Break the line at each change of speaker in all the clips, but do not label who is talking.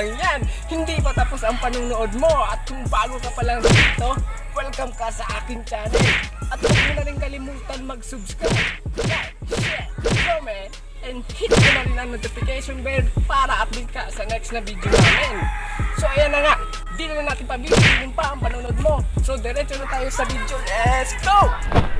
lang yan. Hindi pa tapos ang panunood mo. At kung bago ka pa lang dito, welcome ka sa aking channel. At huwag mo na rin kalimutan mag-subscribe, like, share, comment, and hit mo na rin ang notification bell para update ka sa next na video namin. So ayan na nga, di na natin pabilisin pa ang panonood mo. So diretso na tayo sa video. Let's go!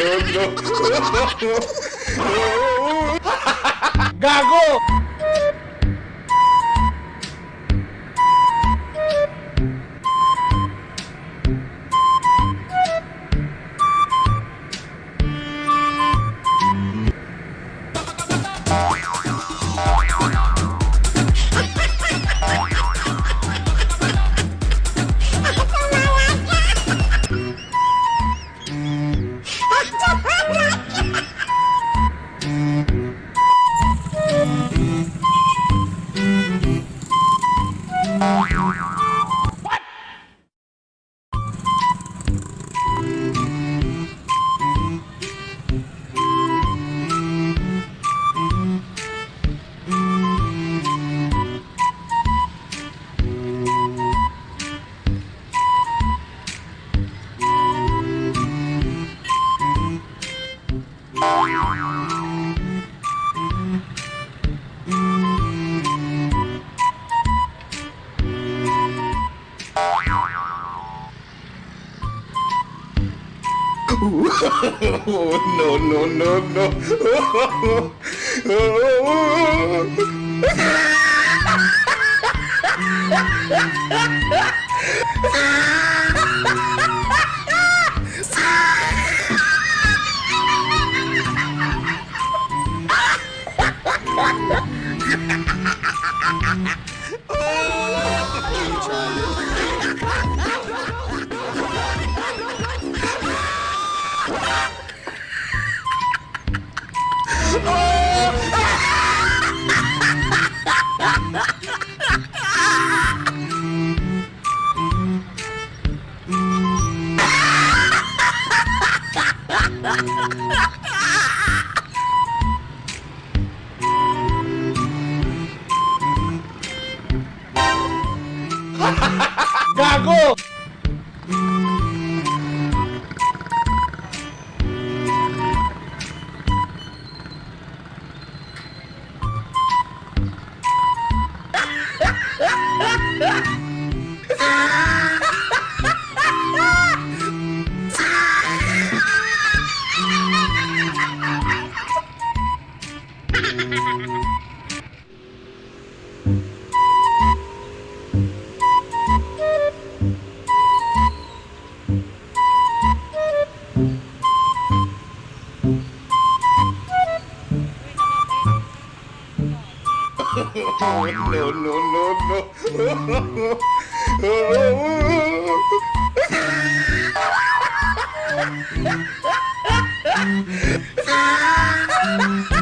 no, no, no, no.
Gago!
no, no, no, no. Tried it.
Gago!
no, no, no, no. Ha ha ha!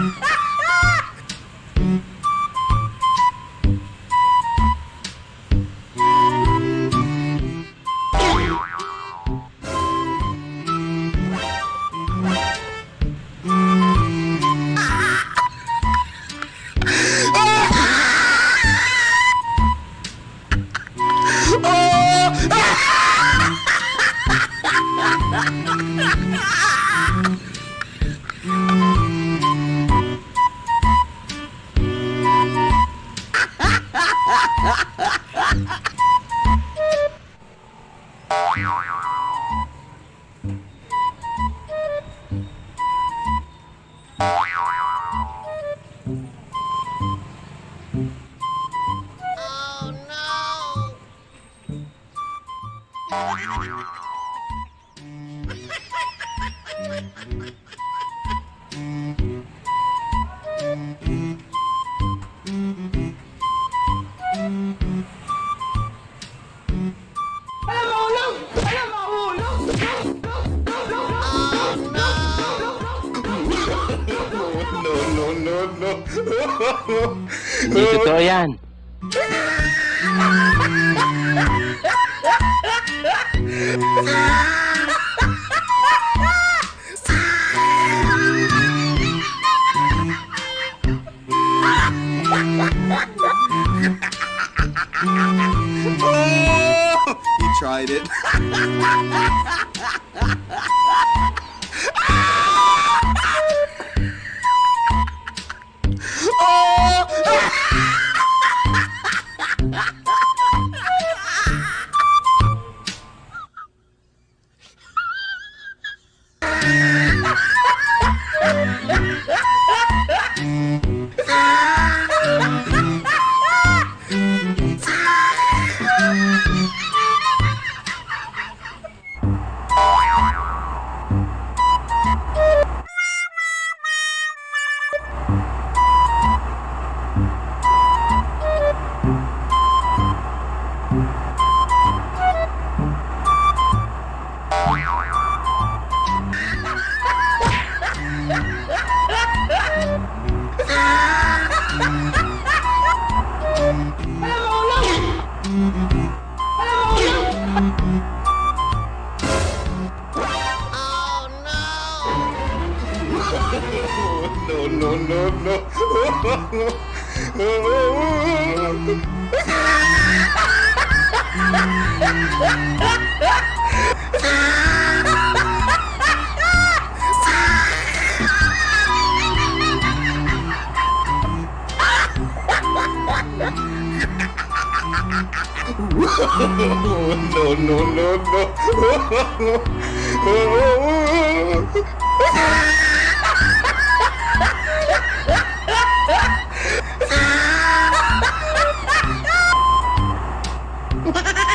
Hindi totoo yan.
he no, no, no, no. no, no, no, no. What?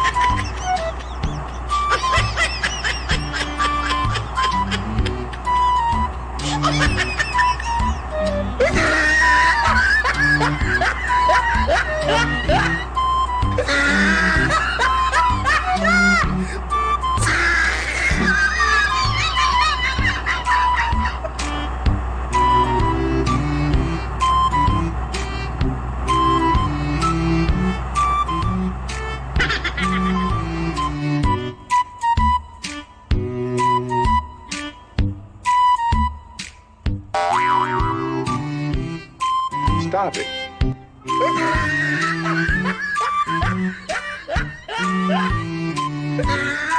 stop it. Ah!